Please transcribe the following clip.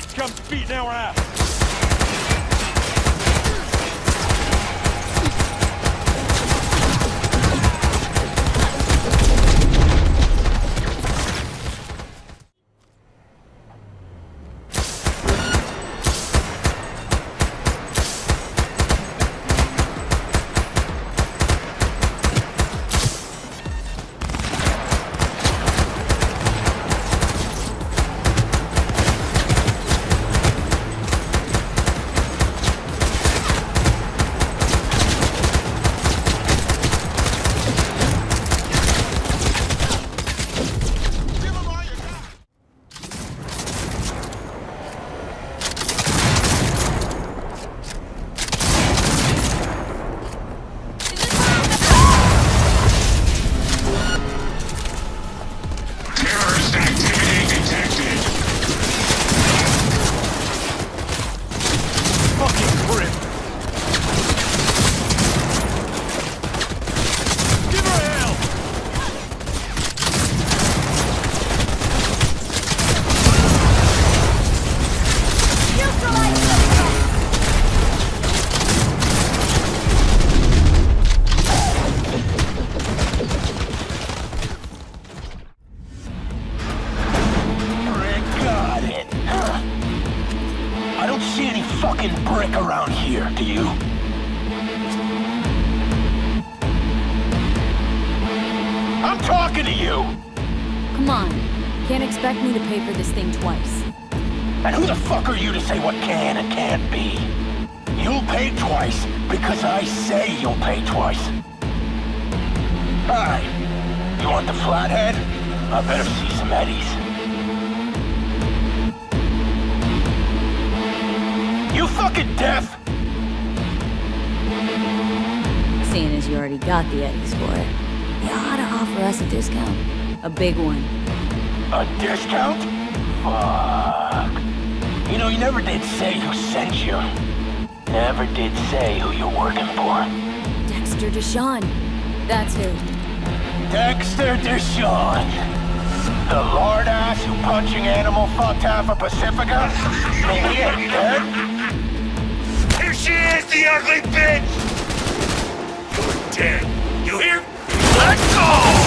scum's beating our ass! See any fucking brick around here, do you? I'm talking to you! Come on. Can't expect me to pay for this thing twice. And who the fuck are you to say what can and can't be? You'll pay twice because I say you'll pay twice. Alright. You want the flathead? I better see some eddies. You fucking deaf? Seeing as you already got the Eddies for it, you ought to offer us a discount. A big one. A discount? Fuck. You know, you never did say who sent you. Never did say who you're working for. Dexter DeShawn. That's who. Dexter DeShawn. The lord ass who punching animal fucked half of Pacifica? He ain't dead. Ugly bitch! You're dead. You hear? Let's go!